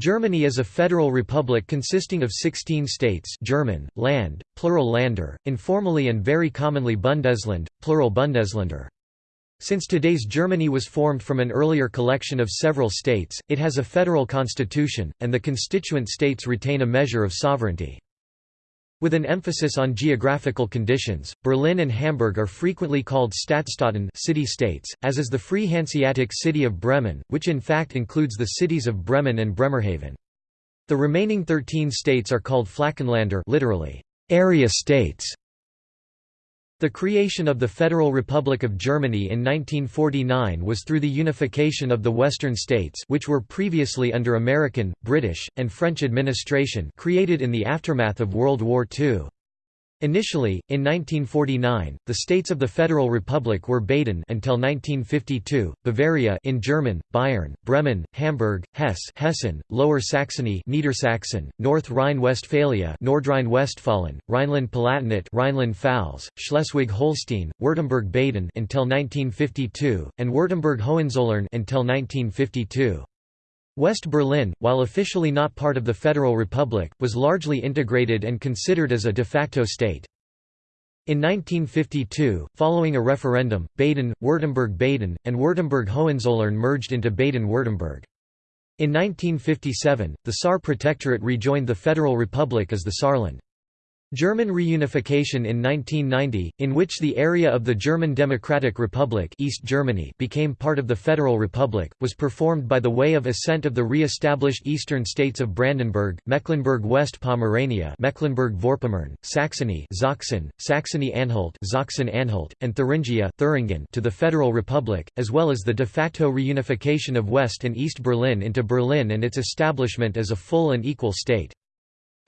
Germany is a federal republic consisting of 16 states German, Land, plural Länder, informally and very commonly Bundesland, plural Bundesländer. Since today's Germany was formed from an earlier collection of several states, it has a federal constitution, and the constituent states retain a measure of sovereignty. With an emphasis on geographical conditions, Berlin and Hamburg are frequently called Stadtstaaten city-states, as is the Free Hanseatic city of Bremen, which in fact includes the cities of Bremen and Bremerhaven. The remaining 13 states are called Flächenländer literally, area states, the creation of the Federal Republic of Germany in 1949 was through the unification of the Western states which were previously under American, British, and French administration created in the aftermath of World War II. Initially, in 1949, the states of the Federal Republic were Baden until 1952, Bavaria in German, Bayern, Bremen, Hamburg, Hesse Hessen, Lower Saxony Niedersachsen, North Rhine-Westphalia Nordrhein-Westfalen, Rhineland-Palatinate Rheinland-Pfalz, Schleswig-Holstein, Württemberg-Baden until 1952, and Württemberg-Hohenzollern until 1952. West Berlin, while officially not part of the Federal Republic, was largely integrated and considered as a de facto state. In 1952, following a referendum, Baden, Württemberg-Baden, and Württemberg-Hohenzollern merged into Baden-Württemberg. In 1957, the Saar Protectorate rejoined the Federal Republic as the Saarland. German reunification in 1990, in which the area of the German Democratic Republic East Germany became part of the Federal Republic, was performed by the way of ascent of the re-established eastern states of Brandenburg, Mecklenburg-West Pomerania Mecklenburg-Vorpommern, Saxony Saxony-Anhalt Sachsen-Anhalt, and Thuringia Thüringen to the Federal Republic, as well as the de facto reunification of West and East Berlin into Berlin and its establishment as a full and equal state.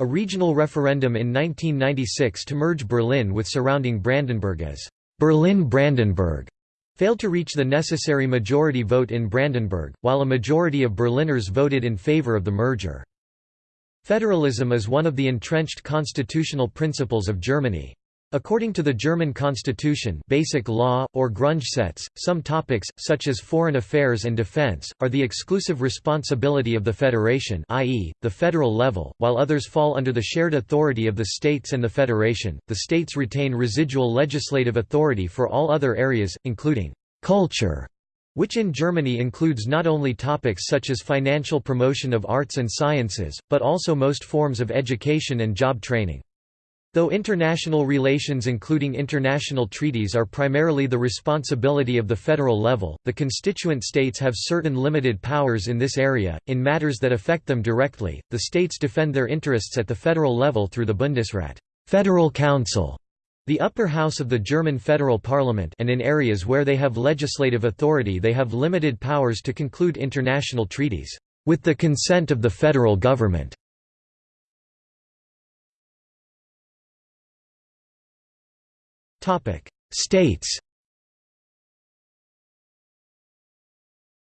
A regional referendum in 1996 to merge Berlin with surrounding Brandenburg as Berlin-Brandenburg failed to reach the necessary majority vote in Brandenburg, while a majority of Berliners voted in favor of the merger. Federalism is one of the entrenched constitutional principles of Germany. According to the German constitution basic law, or Grundgesetz, some topics, such as foreign affairs and defense, are the exclusive responsibility of the federation i.e., the federal level, while others fall under the shared authority of the states and the federation. The states retain residual legislative authority for all other areas, including culture, which in Germany includes not only topics such as financial promotion of arts and sciences, but also most forms of education and job training. Though international relations including international treaties are primarily the responsibility of the federal level, the constituent states have certain limited powers in this area. In matters that affect them directly, the states defend their interests at the federal level through the Bundesrat, Federal Council, the upper house of the German federal parliament, and in areas where they have legislative authority, they have limited powers to conclude international treaties with the consent of the federal government. States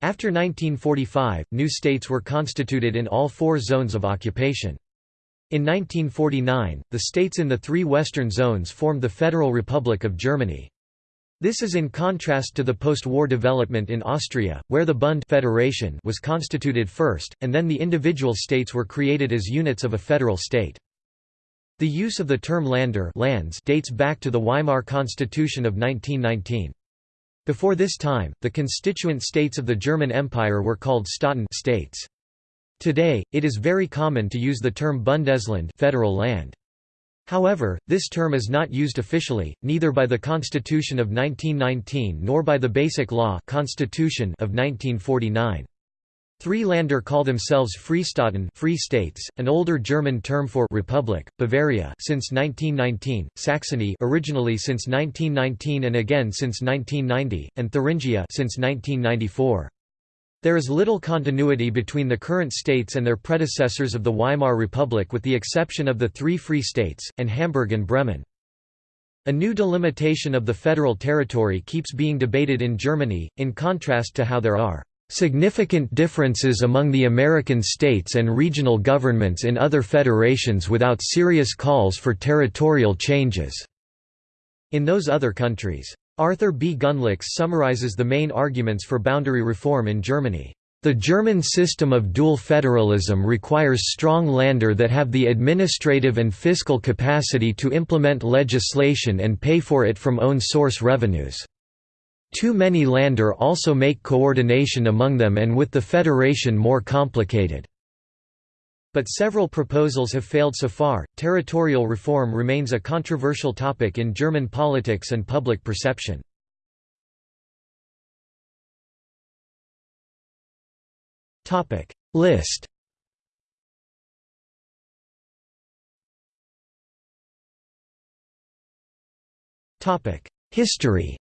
After 1945, new states were constituted in all four zones of occupation. In 1949, the states in the three western zones formed the Federal Republic of Germany. This is in contrast to the post-war development in Austria, where the Bund federation was constituted first, and then the individual states were created as units of a federal state. The use of the term Länder lands dates back to the Weimar Constitution of 1919. Before this time, the constituent states of the German Empire were called Staaten states. Today, it is very common to use the term Bundesland federal land. However, this term is not used officially, neither by the Constitution of 1919 nor by the Basic Law Constitution of 1949. Three Länder call themselves Freistaaten free states, an older German term for republic, Bavaria since 1919, Saxony originally since 1919 and again since 1990, and Thuringia since 1994. There is little continuity between the current states and their predecessors of the Weimar Republic with the exception of the three free states, and Hamburg and Bremen. A new delimitation of the federal territory keeps being debated in Germany, in contrast to how there are Significant differences among the American states and regional governments in other federations without serious calls for territorial changes in those other countries. Arthur B. Gunlicks summarizes the main arguments for boundary reform in Germany. The German system of dual federalism requires strong Länder that have the administrative and fiscal capacity to implement legislation and pay for it from own source revenues. Too many Länder also make coordination among them and with the federation more complicated. But several proposals have failed so far. Territorial reform remains a controversial topic in German politics and public perception. Topic List Topic History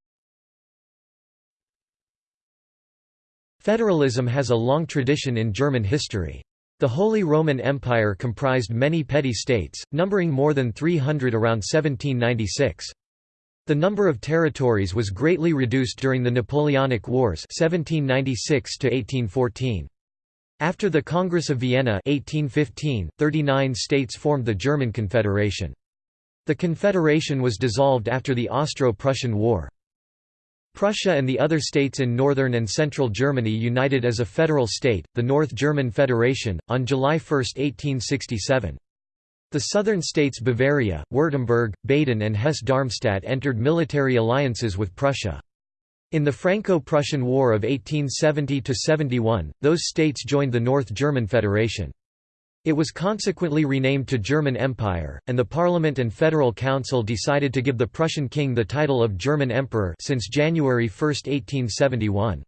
Federalism has a long tradition in German history. The Holy Roman Empire comprised many petty states, numbering more than 300 around 1796. The number of territories was greatly reduced during the Napoleonic Wars 1796 -1814. After the Congress of Vienna 1815, 39 states formed the German Confederation. The Confederation was dissolved after the Austro-Prussian War. Prussia and the other states in northern and central Germany united as a federal state, the North German Federation, on July 1, 1867. The southern states Bavaria, Württemberg, Baden and Hesse-Darmstadt entered military alliances with Prussia. In the Franco-Prussian War of 1870–71, those states joined the North German Federation. It was consequently renamed to German Empire, and the Parliament and Federal Council decided to give the Prussian king the title of German Emperor since January 1, 1871.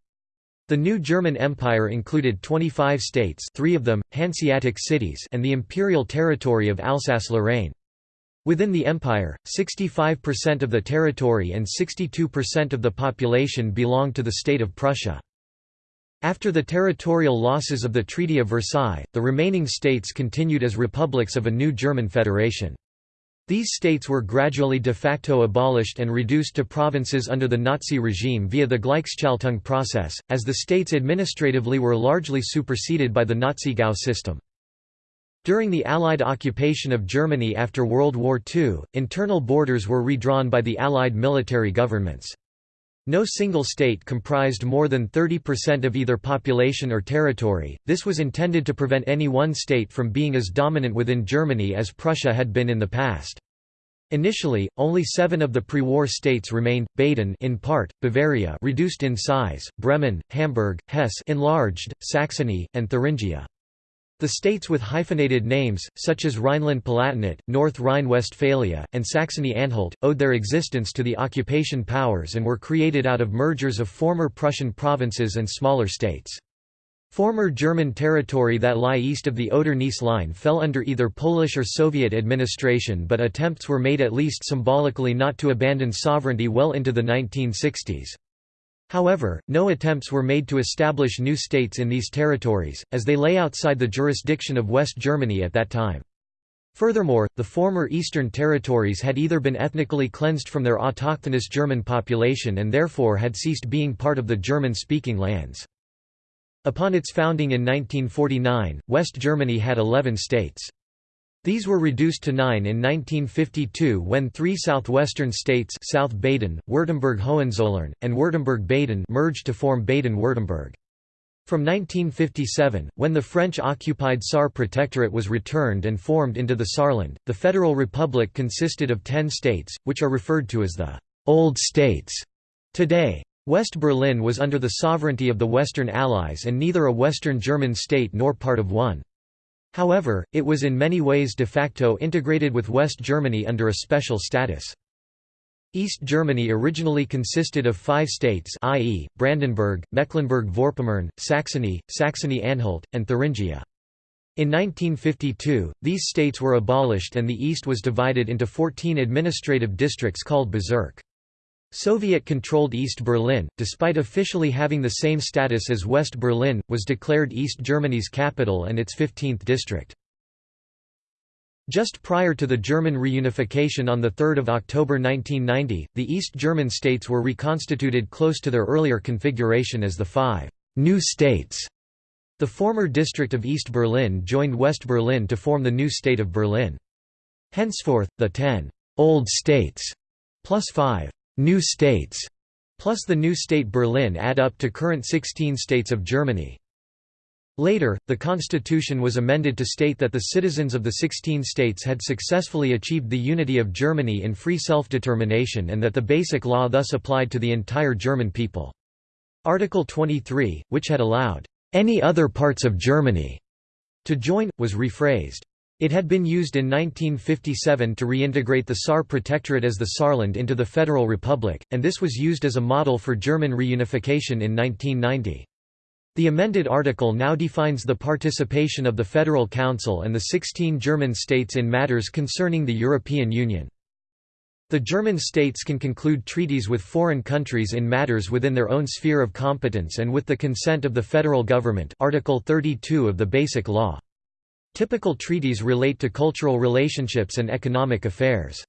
The new German Empire included 25 states three of them, Hanseatic cities and the imperial territory of Alsace-Lorraine. Within the empire, 65% of the territory and 62% of the population belonged to the state of Prussia. After the territorial losses of the Treaty of Versailles, the remaining states continued as republics of a new German federation. These states were gradually de facto abolished and reduced to provinces under the Nazi regime via the Gleichschaltung process, as the states administratively were largely superseded by the Nazi Gau system. During the Allied occupation of Germany after World War II, internal borders were redrawn by the Allied military governments. No single state comprised more than 30% of either population or territory, this was intended to prevent any one state from being as dominant within Germany as Prussia had been in the past. Initially, only seven of the pre-war states remained, Baden in part, Bavaria reduced in size, Bremen, Hamburg, Hesse enlarged, Saxony, and Thuringia. The states with hyphenated names, such as Rhineland-Palatinate, North Rhine-Westphalia, and Saxony-Anhalt, owed their existence to the occupation powers and were created out of mergers of former Prussian provinces and smaller states. Former German territory that lie east of the Oder-Neisse line fell under either Polish or Soviet administration but attempts were made at least symbolically not to abandon sovereignty well into the 1960s. However, no attempts were made to establish new states in these territories, as they lay outside the jurisdiction of West Germany at that time. Furthermore, the former Eastern territories had either been ethnically cleansed from their autochthonous German population and therefore had ceased being part of the German-speaking lands. Upon its founding in 1949, West Germany had 11 states. These were reduced to nine in 1952 when three southwestern states South Baden, Württemberg-Hohenzollern, and Württemberg-Baden merged to form Baden-Württemberg. From 1957, when the French-occupied Saar Protectorate was returned and formed into the Saarland, the Federal Republic consisted of ten states, which are referred to as the «Old States» today. West Berlin was under the sovereignty of the Western Allies and neither a Western German state nor part of one. However, it was in many ways de facto integrated with West Germany under a special status. East Germany originally consisted of five states i.e., Brandenburg, Mecklenburg-Vorpommern, Saxony, Saxony-Anhalt, and Thuringia. In 1952, these states were abolished and the East was divided into 14 administrative districts called Bezirk. Soviet-controlled East Berlin, despite officially having the same status as West Berlin, was declared East Germany's capital and its 15th district. Just prior to the German reunification on 3 October 1990, the East German states were reconstituted close to their earlier configuration as the five «new states». The former district of East Berlin joined West Berlin to form the new state of Berlin. Henceforth, the ten «old states» plus five new states, plus the new state Berlin add up to current 16 states of Germany. Later, the constitution was amended to state that the citizens of the 16 states had successfully achieved the unity of Germany in free self-determination and that the Basic Law thus applied to the entire German people. Article 23, which had allowed any other parts of Germany to join, was rephrased. It had been used in 1957 to reintegrate the Saar Protectorate as the Saarland into the Federal Republic, and this was used as a model for German reunification in 1990. The amended article now defines the participation of the Federal Council and the 16 German states in matters concerning the European Union. The German states can conclude treaties with foreign countries in matters within their own sphere of competence and with the consent of the federal government Article 32 of the Basic Law. Typical treaties relate to cultural relationships and economic affairs.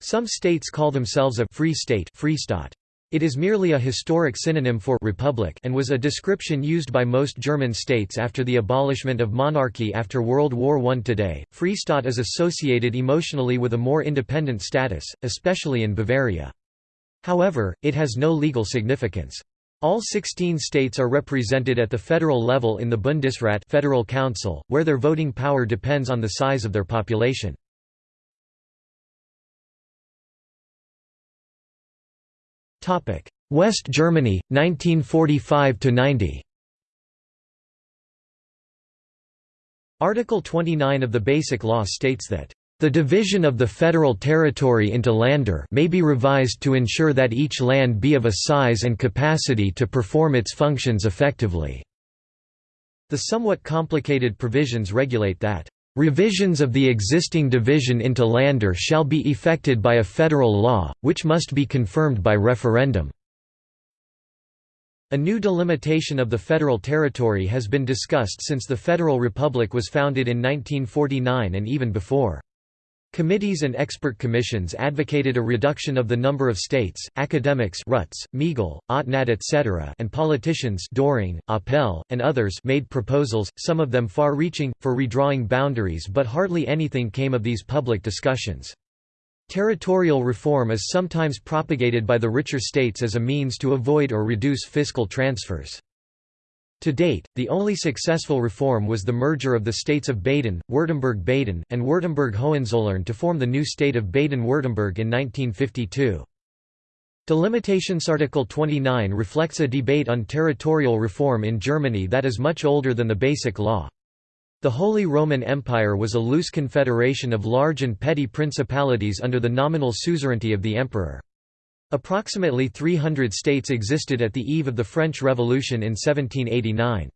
Some states call themselves a «free state» Freistaat. It is merely a historic synonym for «republic» and was a description used by most German states after the abolishment of monarchy after World War I. Today, Freistaat is associated emotionally with a more independent status, especially in Bavaria. However, it has no legal significance. All 16 states are represented at the federal level in the Bundesrat Federal Council, where their voting power depends on the size of their population. West Germany 1945 to 90 Article 29 of the Basic Law states that the division of the federal territory into Länder may be revised to ensure that each land be of a size and capacity to perform its functions effectively." The somewhat complicated provisions regulate that Revisions of the existing division into Länder shall be effected by a federal law, which must be confirmed by referendum." A new delimitation of the federal territory has been discussed since the Federal Republic was founded in 1949 and even before. Committees and expert commissions advocated a reduction of the number of states, academics Rutz, Miegel, Ottnad etc. and politicians Doring, Apel, and others made proposals, some of them far-reaching, for redrawing boundaries but hardly anything came of these public discussions. Territorial reform is sometimes propagated by the richer states as a means to avoid or reduce fiscal transfers. To date, the only successful reform was the merger of the states of Baden, Württemberg-Baden, and Württemberg-Hohenzollern to form the new state of Baden-Württemberg in 1952. Delimitations Article 29 reflects a debate on territorial reform in Germany that is much older than the Basic Law. The Holy Roman Empire was a loose confederation of large and petty principalities under the nominal suzerainty of the emperor. Approximately 300 states existed at the eve of the French Revolution in 1789.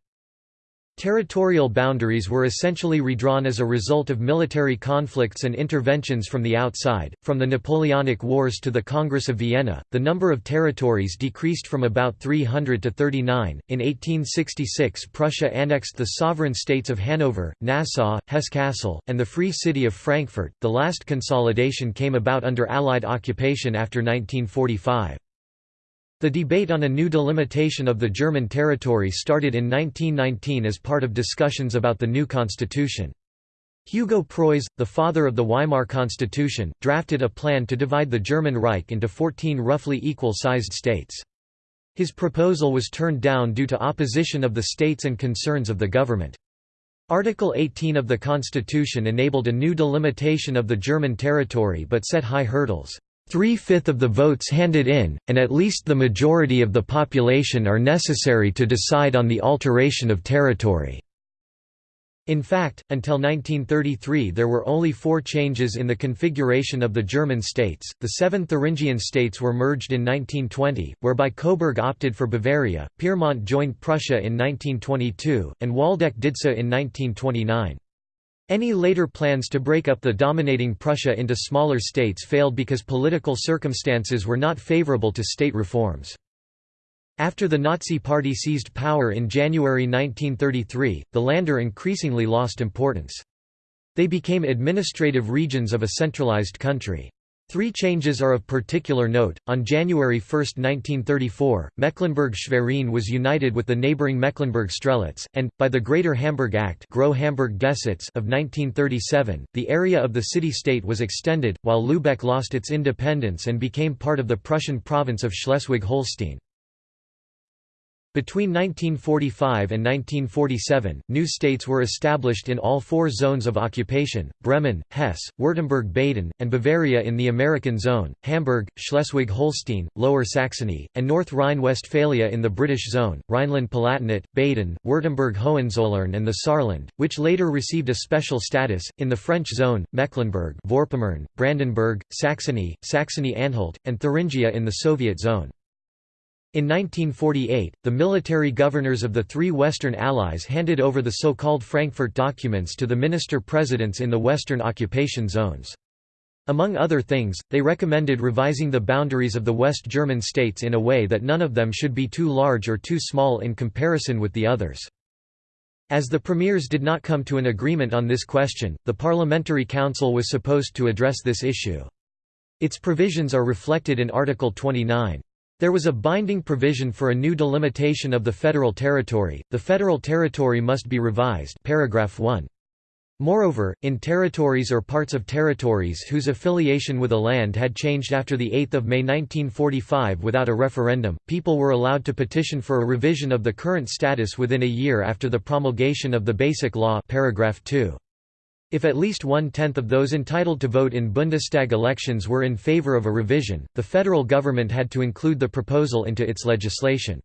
Territorial boundaries were essentially redrawn as a result of military conflicts and interventions from the outside. From the Napoleonic Wars to the Congress of Vienna, the number of territories decreased from about 300 to 39. In 1866, Prussia annexed the sovereign states of Hanover, Nassau, Hesse-Kassel, and the Free City of Frankfurt. The last consolidation came about under Allied occupation after 1945. The debate on a new delimitation of the German territory started in 1919 as part of discussions about the new constitution. Hugo Preuss, the father of the Weimar Constitution, drafted a plan to divide the German Reich into 14 roughly equal-sized states. His proposal was turned down due to opposition of the states and concerns of the government. Article 18 of the Constitution enabled a new delimitation of the German territory but set high hurdles. Three-fifth of the votes handed in, and at least the majority of the population are necessary to decide on the alteration of territory. In fact, until 1933 there were only four changes in the configuration of the German states. The seven Thuringian states were merged in 1920, whereby Coburg opted for Bavaria, Pyrmont joined Prussia in 1922, and Waldeck did so in 1929. Any later plans to break up the dominating Prussia into smaller states failed because political circumstances were not favorable to state reforms. After the Nazi Party seized power in January 1933, the Länder increasingly lost importance. They became administrative regions of a centralized country. Three changes are of particular note. On January 1, 1934, Mecklenburg-Schwerin was united with the neighboring Mecklenburg-Strelitz, and, by the Greater Hamburg Act of 1937, the area of the city-state was extended, while Lübeck lost its independence and became part of the Prussian province of Schleswig-Holstein. Between 1945 and 1947, new states were established in all four zones of occupation, Bremen, Hesse, Württemberg-Baden, and Bavaria in the American zone, Hamburg, Schleswig-Holstein, Lower Saxony, and North Rhine-Westphalia in the British zone, Rhineland-Palatinate, Baden, Württemberg-Hohenzollern and the Saarland, which later received a special status, in the French zone, Mecklenburg Vorpommern, Brandenburg, Saxony, Saxony-Anhalt, and Thuringia in the Soviet zone. In 1948, the military governors of the three Western Allies handed over the so-called Frankfurt documents to the minister-presidents in the Western occupation zones. Among other things, they recommended revising the boundaries of the West German states in a way that none of them should be too large or too small in comparison with the others. As the premiers did not come to an agreement on this question, the Parliamentary Council was supposed to address this issue. Its provisions are reflected in Article 29. There was a binding provision for a new delimitation of the federal territory. The federal territory must be revised. Paragraph 1. Moreover, in territories or parts of territories whose affiliation with a land had changed after 8 May 1945 without a referendum, people were allowed to petition for a revision of the current status within a year after the promulgation of the Basic Law paragraph 2. If at least one-tenth of those entitled to vote in Bundestag elections were in favor of a revision, the federal government had to include the proposal into its legislation.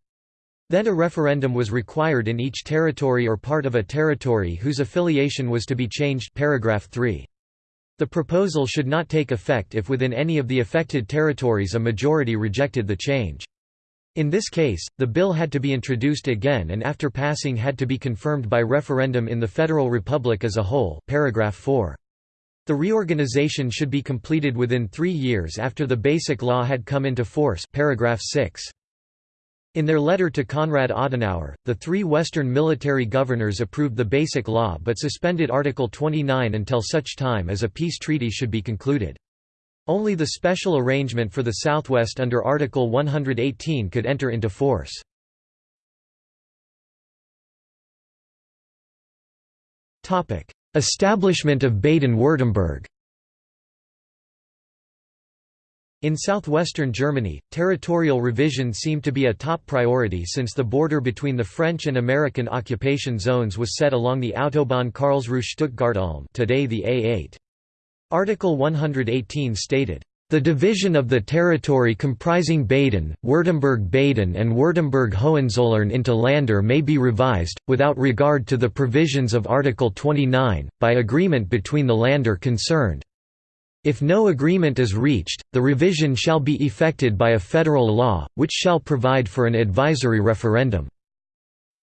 Then a referendum was required in each territory or part of a territory whose affiliation was to be changed paragraph 3. The proposal should not take effect if within any of the affected territories a majority rejected the change. In this case, the bill had to be introduced again and after passing had to be confirmed by referendum in the Federal Republic as a whole paragraph 4. The reorganization should be completed within three years after the Basic Law had come into force paragraph 6. In their letter to Konrad Adenauer, the three Western military governors approved the Basic Law but suspended Article 29 until such time as a peace treaty should be concluded. Only the special arrangement for the Southwest under Article 118 could enter into force. Establishment of Baden-Württemberg In southwestern Germany, territorial revision seemed to be a top priority since the border between the French and American occupation zones was set along the Autobahn Karlsruhe-Stuttgart-Ulm today the A8. Article 118 stated, "...the division of the territory comprising Baden, Württemberg-Baden and Württemberg-Hohenzollern into Länder may be revised, without regard to the provisions of Article 29, by agreement between the Länder concerned. If no agreement is reached, the revision shall be effected by a federal law, which shall provide for an advisory referendum."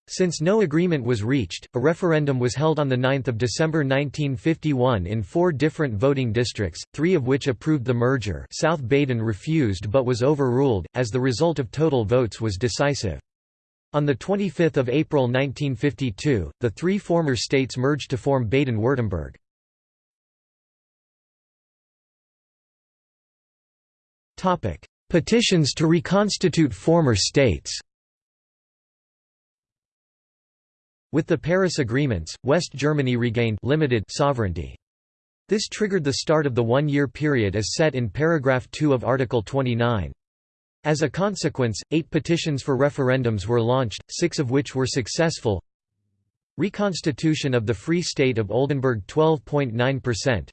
Since no agreement was reached, a referendum was held on 9 December 1951 in four different voting districts, three of which approved the merger South Baden refused but was overruled, as the result of total votes was decisive. On 25 April 1952, the three former states merged to form Baden-Württemberg. Petitions to reconstitute former states With the Paris Agreements, West Germany regained limited sovereignty. This triggered the start of the one-year period as set in paragraph 2 of Article 29. As a consequence, eight petitions for referendums were launched, six of which were successful. Reconstitution of the Free State of Oldenburg 12.9%,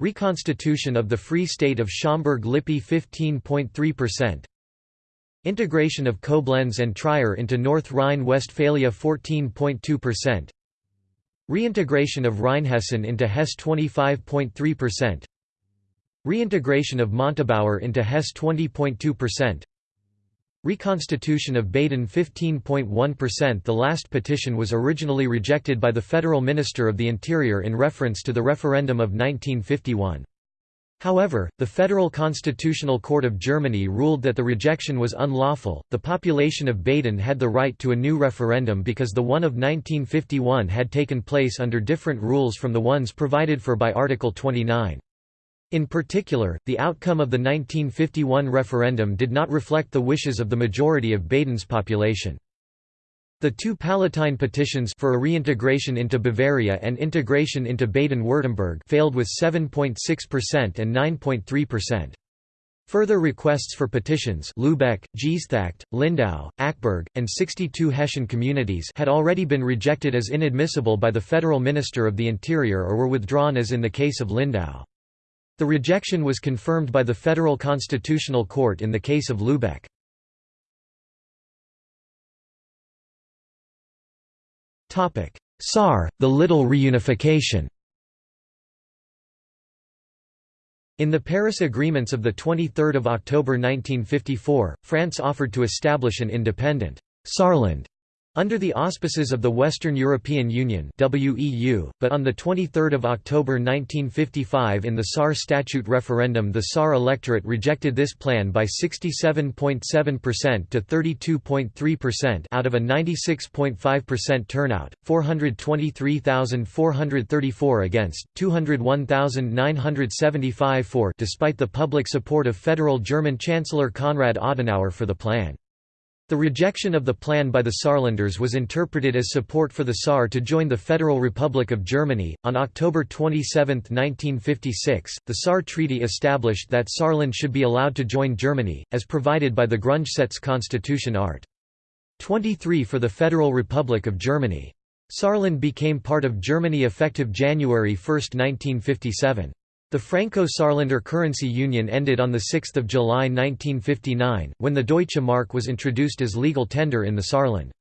Reconstitution of the Free State of Schaumburg-Lippe 15.3%, Integration of Koblenz and Trier into North Rhine-Westphalia 14.2%. Reintegration of Rheinhessen into Hesse 25.3%. Reintegration of Montabaur into Hesse 20.2%. Reconstitution of Baden 15.1% The last petition was originally rejected by the Federal Minister of the Interior in reference to the referendum of 1951. However, the Federal Constitutional Court of Germany ruled that the rejection was unlawful. The population of Baden had the right to a new referendum because the one of 1951 had taken place under different rules from the ones provided for by Article 29. In particular, the outcome of the 1951 referendum did not reflect the wishes of the majority of Baden's population. The two Palatine petitions for a reintegration into Bavaria and integration into Baden-Württemberg failed with 7.6% and 9.3%. Further requests for petitions Lübeck, Geesthacht, Lindau, Achberg, and 62 Hessian communities had already been rejected as inadmissible by the Federal Minister of the Interior or were withdrawn as in the case of Lindau. The rejection was confirmed by the Federal Constitutional Court in the case of Lübeck. Saar, the Little Reunification. In the Paris Agreements of the 23 October 1954, France offered to establish an independent Saarland under the auspices of the Western European Union WEU, but on 23 October 1955 in the Saar Statute referendum the Saar electorate rejected this plan by 67.7% to 32.3% out of a 96.5% turnout, 423,434 against, 201,975 for despite the public support of Federal German Chancellor Konrad Adenauer for the plan. The rejection of the plan by the Saarlanders was interpreted as support for the Saar to join the Federal Republic of Germany. On October 27, 1956, the Saar Treaty established that Saarland should be allowed to join Germany, as provided by the Grundgesetz Constitution Art. 23 for the Federal Republic of Germany. Saarland became part of Germany effective January 1, 1957. The Franco-Saarländer currency union ended on 6 July 1959, when the Deutsche Mark was introduced as legal tender in the Saarland.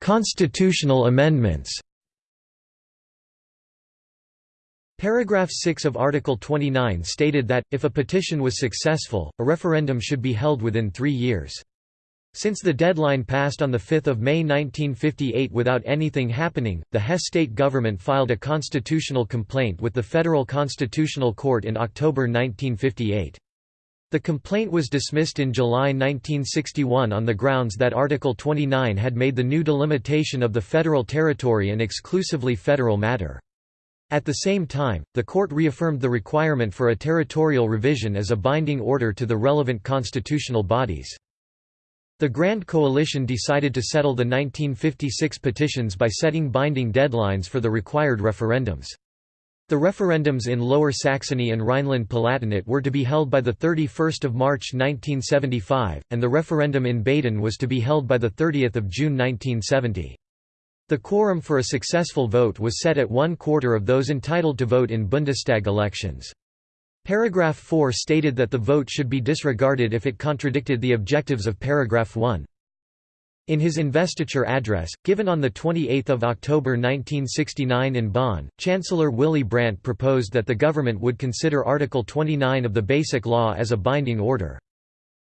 Constitutional amendments Paragraph 6 of Article 29 stated that, if a petition was successful, a referendum should be held within three years. Since the deadline passed on 5 May 1958 without anything happening, the Hesse state government filed a constitutional complaint with the Federal Constitutional Court in October 1958. The complaint was dismissed in July 1961 on the grounds that Article 29 had made the new delimitation of the federal territory an exclusively federal matter. At the same time, the court reaffirmed the requirement for a territorial revision as a binding order to the relevant constitutional bodies. The Grand Coalition decided to settle the 1956 petitions by setting binding deadlines for the required referendums. The referendums in Lower Saxony and Rhineland-Palatinate were to be held by 31 March 1975, and the referendum in Baden was to be held by 30 June 1970. The quorum for a successful vote was set at one quarter of those entitled to vote in Bundestag elections. Paragraph 4 stated that the vote should be disregarded if it contradicted the objectives of paragraph 1. In his investiture address, given on 28 October 1969 in Bonn, Chancellor Willy Brandt proposed that the government would consider Article 29 of the Basic Law as a binding order.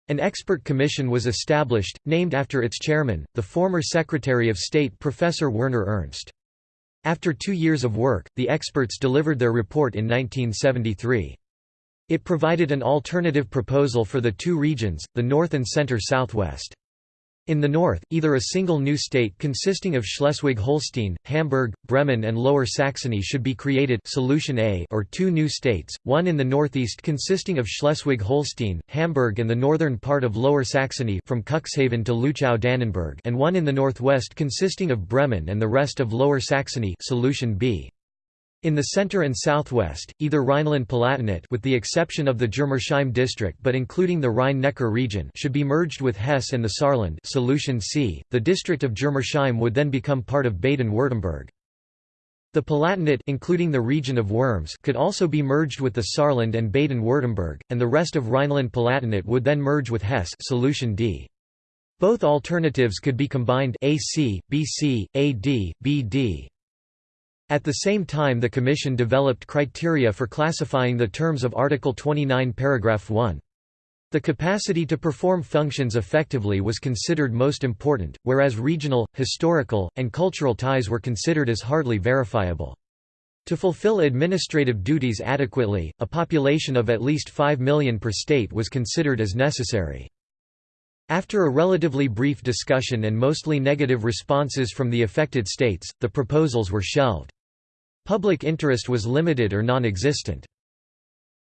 An expert commission was established, named after its chairman, the former Secretary of State Professor Werner Ernst. After two years of work, the experts delivered their report in 1973. It provided an alternative proposal for the two regions, the North and Center-Southwest. In the north, either a single new state consisting of Schleswig-Holstein, Hamburg, Bremen and Lower Saxony should be created solution A or two new states, one in the northeast consisting of Schleswig-Holstein, Hamburg and the northern part of Lower Saxony from Cuxhaven to Lüchow-Dannenberg and one in the northwest consisting of Bremen and the rest of Lower Saxony solution B. In the center and southwest, either Rhineland-Palatinate with the exception of the Germersheim district but including the Rhine-Neckar region should be merged with Hesse and the Saarland solution C. The district of Germersheim would then become part of Baden-Württemberg. The Palatinate including the region of Worms could also be merged with the Saarland and Baden-Württemberg, and the rest of Rhineland-Palatinate would then merge with Hesse solution D. Both alternatives could be combined AC, BC, AD, BD, at the same time the Commission developed criteria for classifying the terms of Article 29 paragraph 1. The capacity to perform functions effectively was considered most important, whereas regional, historical, and cultural ties were considered as hardly verifiable. To fulfill administrative duties adequately, a population of at least 5 million per state was considered as necessary. After a relatively brief discussion and mostly negative responses from the affected states, the proposals were shelved. Public interest was limited or non-existent.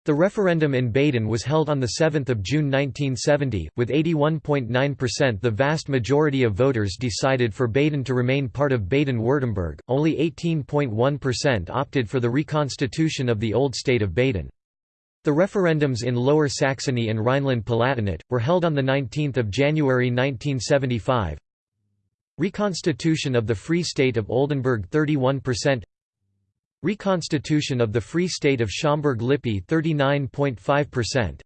The referendum in Baden was held on 7 June 1970, with 81.9% the vast majority of voters decided for Baden to remain part of Baden-Württemberg, only 18.1% opted for the reconstitution of the old state of Baden. The referendums in Lower Saxony and Rhineland-Palatinate, were held on 19 January 1975 Reconstitution of the Free State of Oldenburg 31% Reconstitution of the Free State of Schaumburg-Lippe 39.5%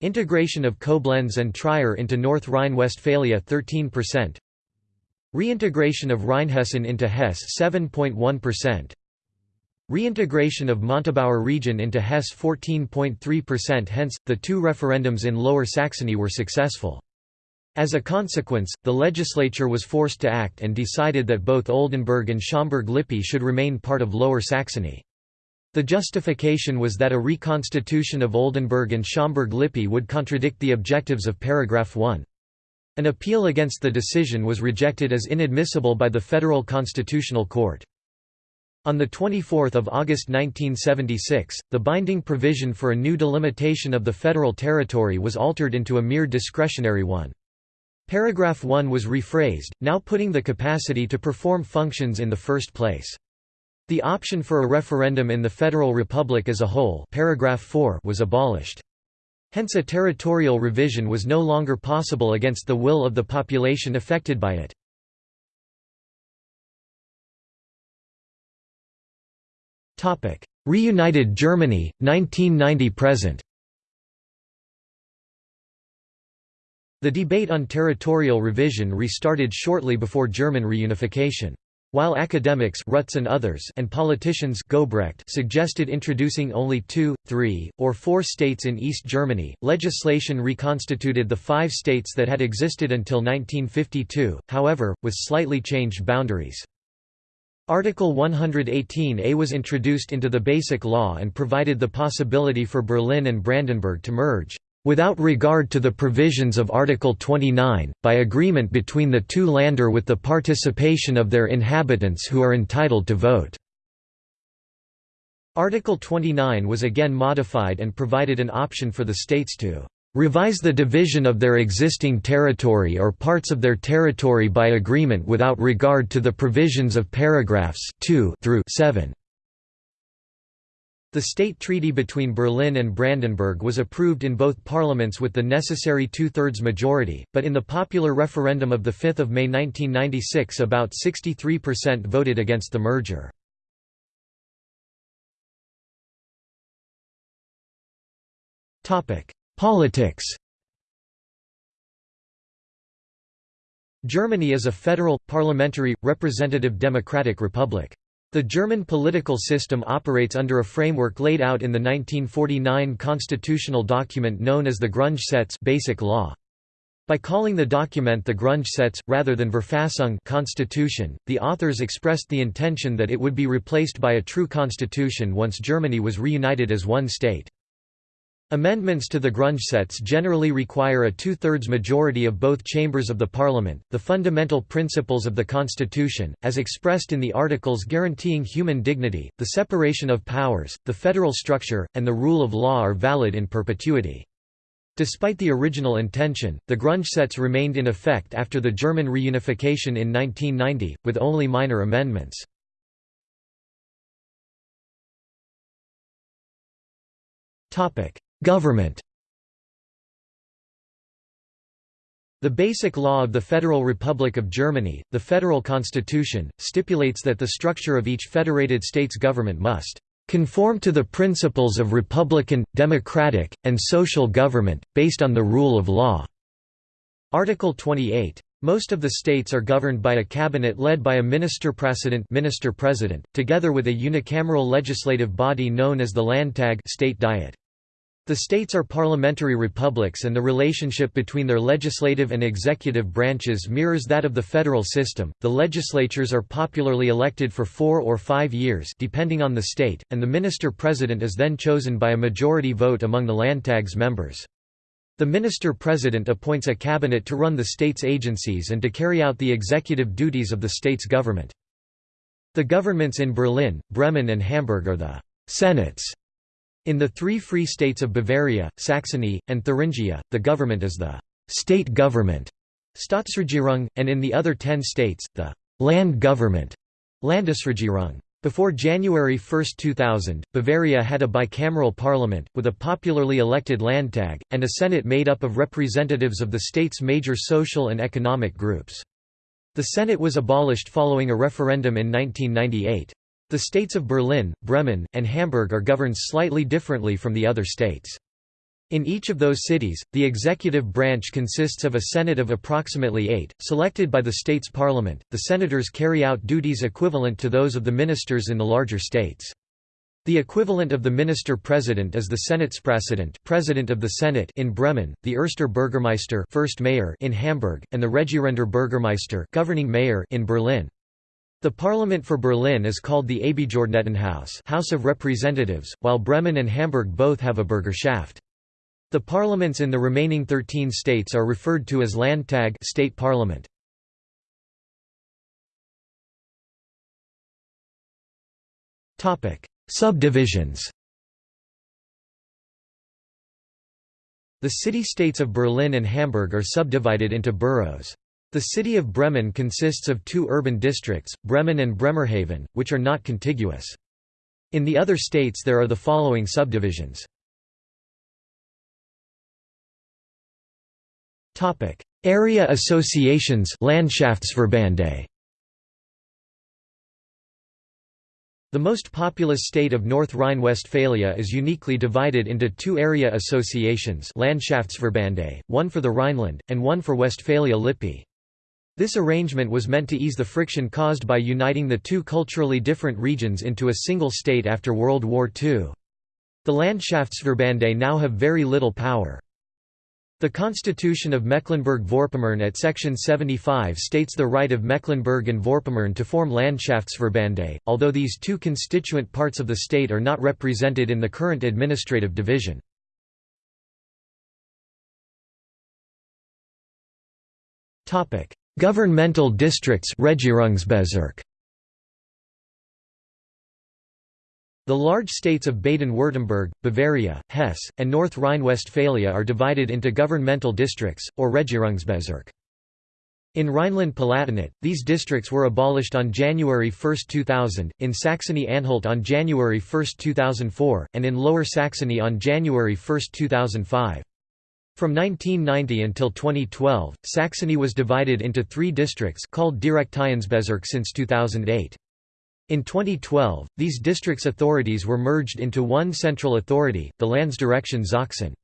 Integration of Koblenz and Trier into North Rhine-Westphalia 13% Reintegration of Rheinhessen into Hesse 7.1% Reintegration of Montabaur region into Hesse 14.3% hence, the two referendums in Lower Saxony were successful. As a consequence, the legislature was forced to act and decided that both Oldenburg and Schaumburg-Lippe should remain part of Lower Saxony. The justification was that a reconstitution of Oldenburg and Schaumburg-Lippe would contradict the objectives of paragraph 1. An appeal against the decision was rejected as inadmissible by the Federal Constitutional Court. On 24 August 1976, the binding provision for a new delimitation of the federal territory was altered into a mere discretionary one. Paragraph 1 was rephrased, now putting the capacity to perform functions in the first place. The option for a referendum in the Federal Republic as a whole paragraph 4 was abolished. Hence a territorial revision was no longer possible against the will of the population affected by it. Reunited Germany, 1990–present The debate on territorial revision restarted shortly before German reunification. While academics Rutz and, others and politicians Gobrecht suggested introducing only two, three, or four states in East Germany, legislation reconstituted the five states that had existed until 1952, however, with slightly changed boundaries. Article 118a was introduced into the Basic Law and provided the possibility for Berlin and Brandenburg to merge without regard to the provisions of Article 29, by agreement between the two Länder with the participation of their inhabitants who are entitled to vote." Article 29 was again modified and provided an option for the states to "...revise the division of their existing territory or parts of their territory by agreement without regard to the provisions of paragraphs 2 through 7." The state treaty between Berlin and Brandenburg was approved in both parliaments with the necessary two-thirds majority, but in the popular referendum of 5 May 1996 about 63% voted against the merger. Politics Germany is a federal, parliamentary, representative democratic republic. The German political system operates under a framework laid out in the 1949 constitutional document known as the Grundgesetz basic law. By calling the document the Grundgesetz, rather than Verfassung constitution, the authors expressed the intention that it would be replaced by a true constitution once Germany was reunited as one state. Amendments to the Grundgesetz generally require a two-thirds majority of both chambers of the parliament. The fundamental principles of the constitution, as expressed in the articles guaranteeing human dignity, the separation of powers, the federal structure, and the rule of law are valid in perpetuity. Despite the original intention, the Grundgesetz remained in effect after the German reunification in 1990, with only minor amendments. Topic: Government The Basic Law of the Federal Republic of Germany, the Federal Constitution, stipulates that the structure of each federated state's government must conform to the principles of republican, democratic, and social government, based on the rule of law." Article 28. Most of the states are governed by a cabinet led by a minister-president minister -president, together with a unicameral legislative body known as the Landtag state diet. The states are parliamentary republics and the relationship between their legislative and executive branches mirrors that of the federal system. The legislatures are popularly elected for 4 or 5 years depending on the state, and the minister-president is then chosen by a majority vote among the Landtag's members. The minister-president appoints a cabinet to run the state's agencies and to carry out the executive duties of the state's government. The governments in Berlin, Bremen and Hamburg are the «senates» In the three free states of Bavaria, Saxony, and Thuringia, the government is the «state government» Staatsregierung, and in the other ten states, the «land government» Landesregierung. Before January 1, 2000, Bavaria had a bicameral parliament, with a popularly elected Landtag, and a Senate made up of representatives of the state's major social and economic groups. The Senate was abolished following a referendum in 1998. The states of Berlin, Bremen, and Hamburg are governed slightly differently from the other states. In each of those cities, the executive branch consists of a senate of approximately eight, selected by the state's parliament. The senators carry out duties equivalent to those of the ministers in the larger states. The equivalent of the minister-president is the Senatspräsident president of the Senate in Bremen, the Erster Bürgermeister first mayor in Hamburg, and the Regierender Bürgermeister governing mayor in Berlin. The parliament for Berlin is called the Abgeordnetenhaus House of Representatives, while Bremen and Hamburg both have a Bürgerschaft. The parliaments in the remaining 13 states are referred to as Landtag state parliament. Subdivisions The city-states of Berlin and Hamburg are subdivided into boroughs. The city of Bremen consists of two urban districts, Bremen and Bremerhaven, which are not contiguous. In the other states there are the following subdivisions. Area associations Landschaftsverbände The most populous state of North Rhine-Westphalia is uniquely divided into two area associations Landschaftsverbände, one for the Rhineland, and one for Westphalia-Lippe. This arrangement was meant to ease the friction caused by uniting the two culturally different regions into a single state after World War II. The Landschaftsverbände now have very little power. The Constitution of Mecklenburg-Vorpommern at Section 75 states the right of Mecklenburg and Vorpommern to form Landschaftsverbände, although these two constituent parts of the state are not represented in the current administrative division. Governmental districts Regierungsbezirk The large states of Baden-Württemberg, Bavaria, Hesse, and North Rhine-Westphalia are divided into governmental districts, or Regierungsbezirk. In Rhineland-Palatinate, these districts were abolished on January 1, 2000, in Saxony-Anhalt on January 1, 2004, and in Lower Saxony on January 1, 2005. From 1990 until 2012, Saxony was divided into three districts called Direktionsbezirk since 2008. In 2012, these districts' authorities were merged into one central authority, the Landesdirektion Sachsen.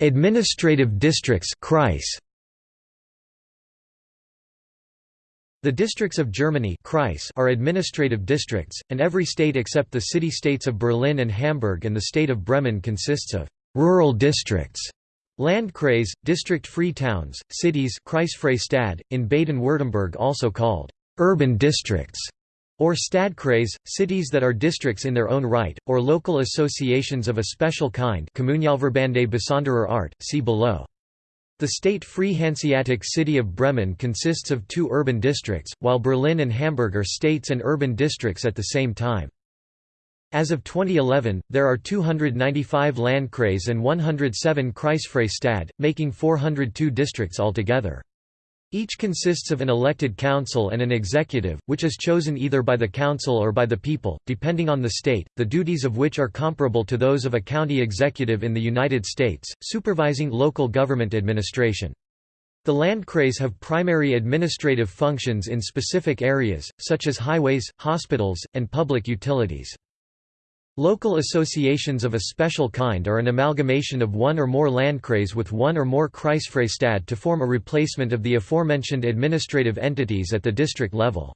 Administrative districts Kreis. The districts of Germany are administrative districts, and every state except the city-states of Berlin and Hamburg and the state of Bremen consists of «rural districts». Landkreis, district-free towns, cities Kreisfreistad, in Baden-Württemberg also called «urban districts» or Stadtkreis, cities that are districts in their own right, or local associations of a special kind Art, see below. The state-free Hanseatic city of Bremen consists of two urban districts, while Berlin and Hamburg are states and urban districts at the same time. As of 2011, there are 295 Landkreis and 107 Kreisfreistad, making 402 districts altogether. Each consists of an elected council and an executive, which is chosen either by the council or by the people, depending on the state, the duties of which are comparable to those of a county executive in the United States, supervising local government administration. The Landkreis have primary administrative functions in specific areas, such as highways, hospitals, and public utilities. Local associations of a special kind are an amalgamation of one or more Landkreis with one or more Kreisfreistad to form a replacement of the aforementioned administrative entities at the district level.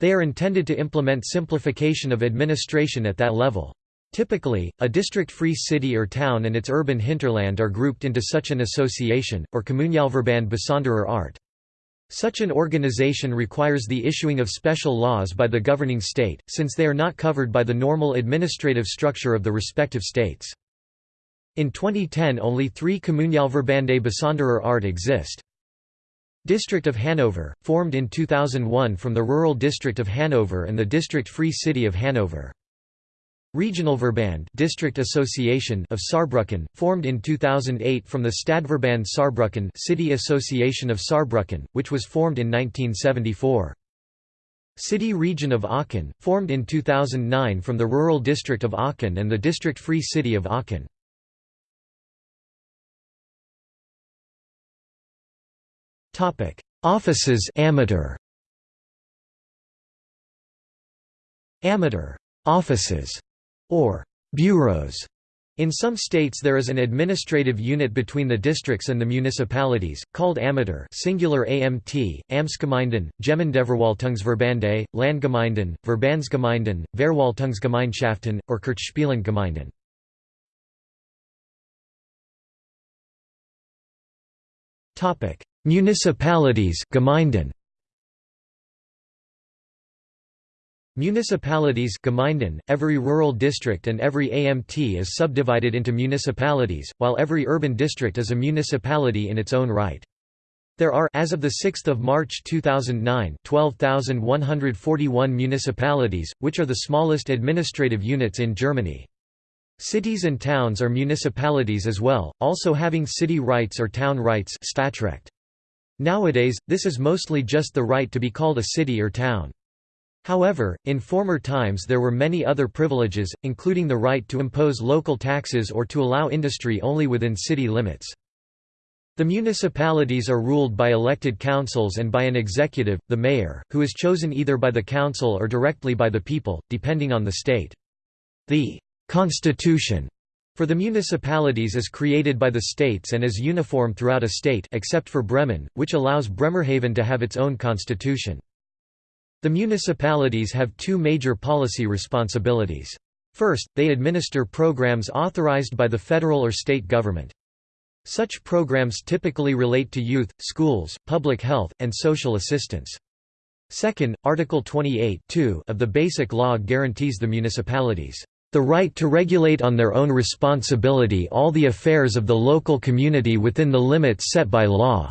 They are intended to implement simplification of administration at that level. Typically, a district-free city or town and its urban hinterland are grouped into such an association, or Kommunalverband besonderer Art. Such an organization requires the issuing of special laws by the governing state, since they are not covered by the normal administrative structure of the respective states. In 2010 only three Kommunalverbände besonderer Art exist. District of Hanover, formed in 2001 from the Rural District of Hanover and the District-Free City of Hanover. Regionalverband District Association of Saarbrücken, formed in 2008 from the Stadtverband Saarbrücken City Association of Saarbrücken, which was formed in 1974. City Region of Aachen, formed in 2009 from the Rural District of Aachen and the District-Free City of Aachen. Topic: Offices Ämter. Ämter offices or bureaus. In some states there is an administrative unit between the districts and the municipalities, called Ämter singular Amt, Amtsgemeinden, Gemeindeverwaltungsverbände, Landgemeinden, Verbandsgemeinden, Verwaltungsgemeinschaften, or Kirchspiellandgemeinden. Municipalities Municipalities Gemeinden, every rural district and every Amt is subdivided into municipalities, while every urban district is a municipality in its own right. There are as of the 6th of March 2009, 12,141 municipalities, which are the smallest administrative units in Germany. Cities and towns are municipalities as well, also having city rights or town rights. Nowadays, this is mostly just the right to be called a city or town. However, in former times there were many other privileges, including the right to impose local taxes or to allow industry only within city limits. The municipalities are ruled by elected councils and by an executive, the mayor, who is chosen either by the council or directly by the people, depending on the state. The «constitution» For the municipalities is created by the states and is uniform throughout a state except for Bremen, which allows Bremerhaven to have its own constitution. The municipalities have two major policy responsibilities. First, they administer programs authorized by the federal or state government. Such programs typically relate to youth, schools, public health, and social assistance. Second, Article 28 of the Basic Law guarantees the municipalities the right to regulate on their own responsibility all the affairs of the local community within the limits set by law."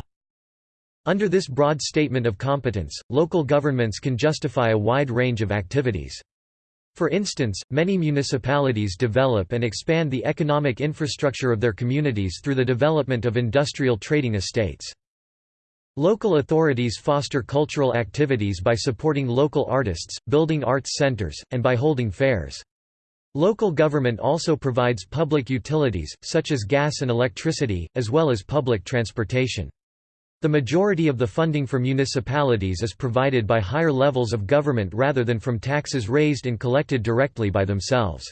Under this broad statement of competence, local governments can justify a wide range of activities. For instance, many municipalities develop and expand the economic infrastructure of their communities through the development of industrial trading estates. Local authorities foster cultural activities by supporting local artists, building arts centers, and by holding fairs. Local government also provides public utilities, such as gas and electricity, as well as public transportation. The majority of the funding for municipalities is provided by higher levels of government rather than from taxes raised and collected directly by themselves.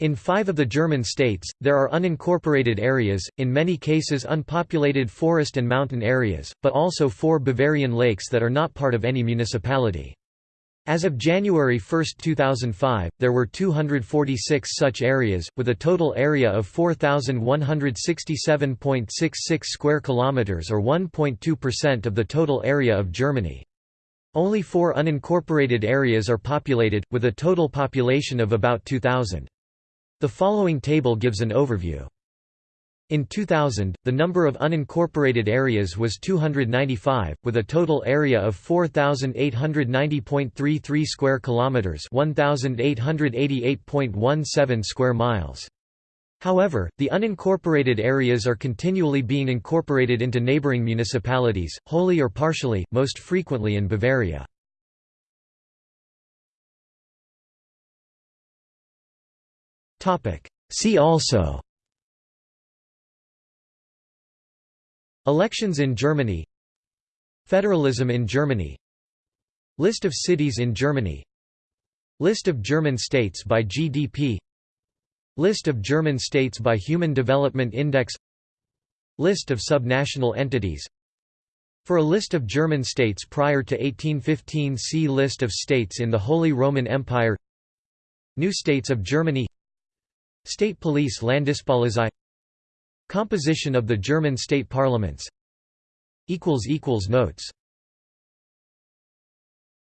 In five of the German states, there are unincorporated areas, in many cases unpopulated forest and mountain areas, but also four Bavarian lakes that are not part of any municipality. As of January 1, 2005, there were 246 such areas, with a total area of 4,167.66 square kilometers or 1.2% of the total area of Germany. Only four unincorporated areas are populated, with a total population of about 2,000. The following table gives an overview. In 2000, the number of unincorporated areas was 295, with a total area of 4890.33 square kilometers, 1888.17 square miles. However, the unincorporated areas are continually being incorporated into neighboring municipalities, wholly or partially, most frequently in Bavaria. See also Elections in Germany. Federalism in Germany. List of cities in Germany. List of German states by GDP List of German states by Human Development Index. List of subnational entities. For a list of German states prior to 1815 see List of states in the Holy Roman Empire. New states of Germany. State police Landespolizei Composition of the German state parliaments. Notes